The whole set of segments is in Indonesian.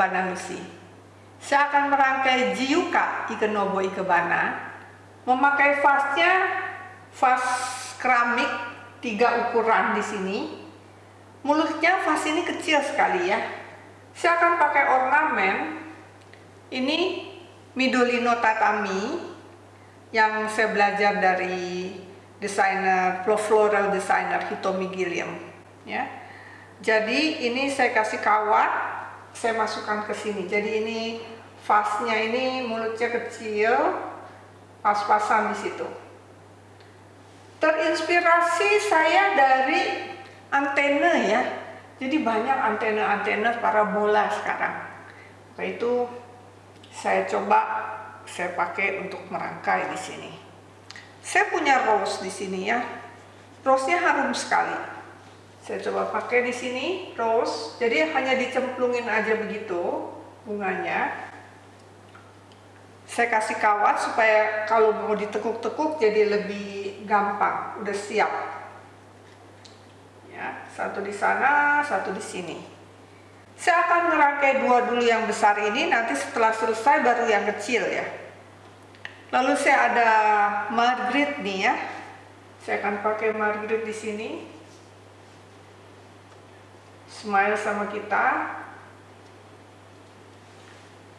Ikebana Lucy. Saya akan merangkai Jiuka Ikenobo Ikebana memakai vasnya vas keramik tiga ukuran di sini. Mulutnya vas ini kecil sekali ya. Saya akan pakai ornamen. Ini Midolino Tatami yang saya belajar dari desainer floral designer Hitomi Gilliam ya. Jadi ini saya kasih kawat, saya masukkan ke sini. Jadi ini vasnya ini mulutnya kecil, pas-pasan di situ. Terinspirasi saya dari antena ya. Jadi banyak antena-antena parabola sekarang. Maka itu saya coba saya pakai untuk merangkai di sini. Saya punya rose di sini ya. Rose-nya harum sekali. Saya coba pakai di sini rose. Jadi hanya dicemplungin aja begitu bunganya. Saya kasih kawat supaya kalau mau ditekuk-tekuk jadi lebih gampang. Udah siap. Ya, satu di sana, satu di sini. Saya akan ngerangkai dua dulu yang besar ini, nanti setelah selesai baru yang kecil ya. Lalu saya ada Margaret nih ya. Saya akan pakai Margaret di sini. Smile sama kita.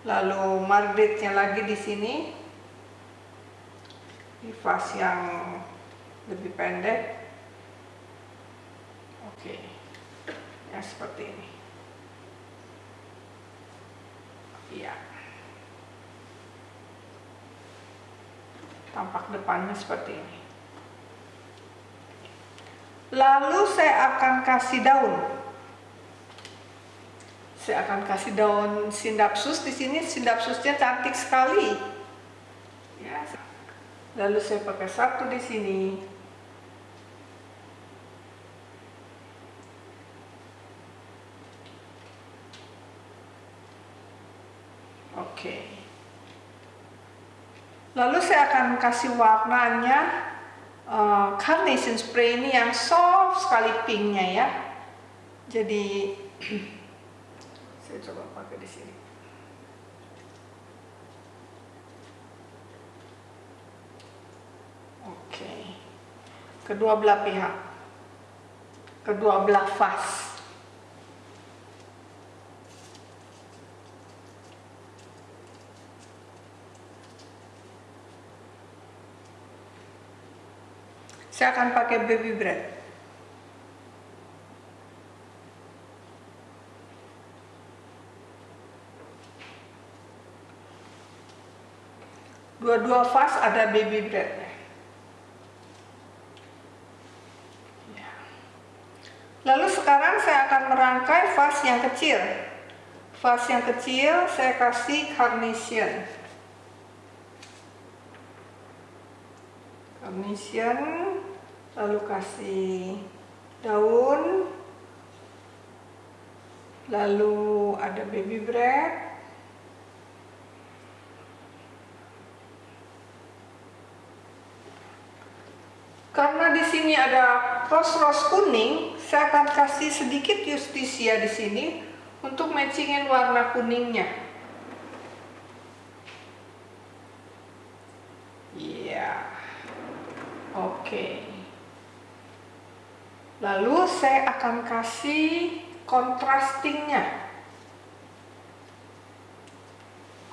Lalu Margaretnya lagi di sini. Di vas yang lebih pendek. Oke. Ya seperti ini. Iya. Tampak depannya seperti ini. Lalu saya akan kasih daun. Saya akan kasih daun sindapsus di sini. Sindapsusnya cantik sekali. Ya. Lalu saya pakai satu di sini. Oke. Lalu saya akan kasih warnanya uh, carnation spray ini yang soft sekali pinknya ya. Jadi saya coba pakai di sini. Oke. Kedua belah pihak. Kedua belah vas. Saya akan pakai baby bread. Dua-dua vas ada baby breadnya. Ya. Lalu sekarang saya akan merangkai vas yang kecil. Vas yang kecil saya kasih carnation. Carnation lalu kasih daun lalu ada baby bread karena di sini ada rose-rose kuning saya akan kasih sedikit justisia di sini untuk matchingin warna kuningnya iya oke okay. Lalu saya akan kasih contrastingnya.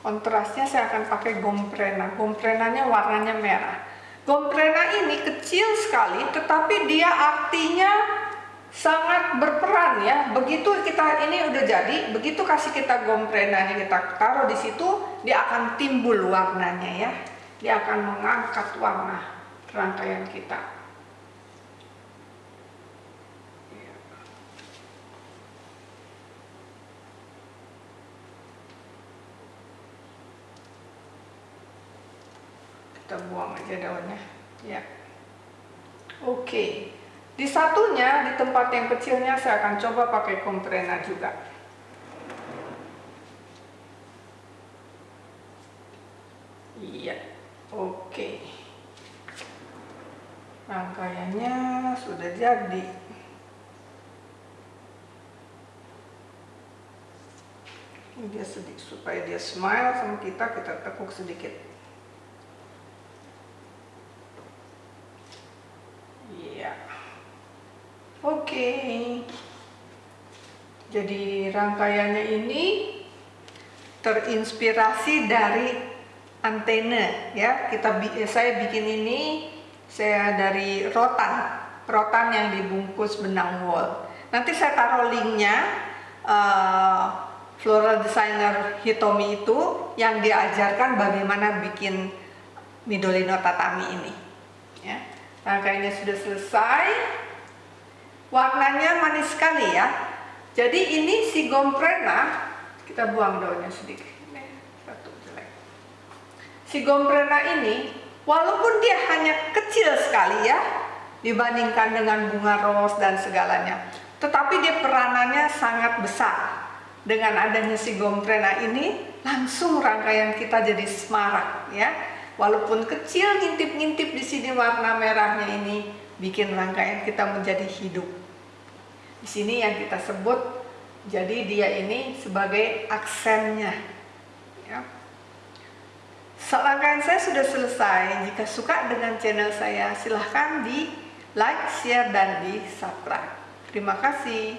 Kontrasnya saya akan pakai gomprena. Gomprenanya warnanya merah. Gomprena ini kecil sekali, tetapi dia artinya sangat berperan ya. Begitu kita ini udah jadi, begitu kasih kita gomprenanya kita taruh di situ, dia akan timbul warnanya ya. Dia akan mengangkat warna rangkaian kita. Kita buang aja daunnya. Ya. Oke. Di satunya di tempat yang kecilnya saya akan coba pakai komprena juga. Iya. Oke. Rangkaiannya sudah jadi. Dia sedikit supaya dia smile sama kita kita tekuk sedikit iya jadi rangkaiannya ini terinspirasi dari antena ya. Kita saya bikin ini saya dari rotan rotan yang dibungkus benang wool nanti saya taruh linknya uh, floral designer Hitomi itu yang diajarkan bagaimana bikin Midolino tatami ini ya. Rangkaiannya sudah selesai warnanya manis sekali ya. Jadi ini si gomprena kita buang daunnya sedikit. Satu jelek. Si gomprena ini walaupun dia hanya kecil sekali ya dibandingkan dengan bunga ros dan segalanya tetapi dia peranannya sangat besar. Dengan adanya si gomprena ini langsung rangkaian kita jadi semarak ya. Walaupun kecil ngintip-ngintip di sini warna merahnya ini bikin rangkaian kita menjadi hidup di sini yang kita sebut jadi dia ini sebagai aksennya. Ya. Selangkaian saya sudah selesai. Jika suka dengan channel saya, silahkan di like, share, dan di subscribe. Terima kasih.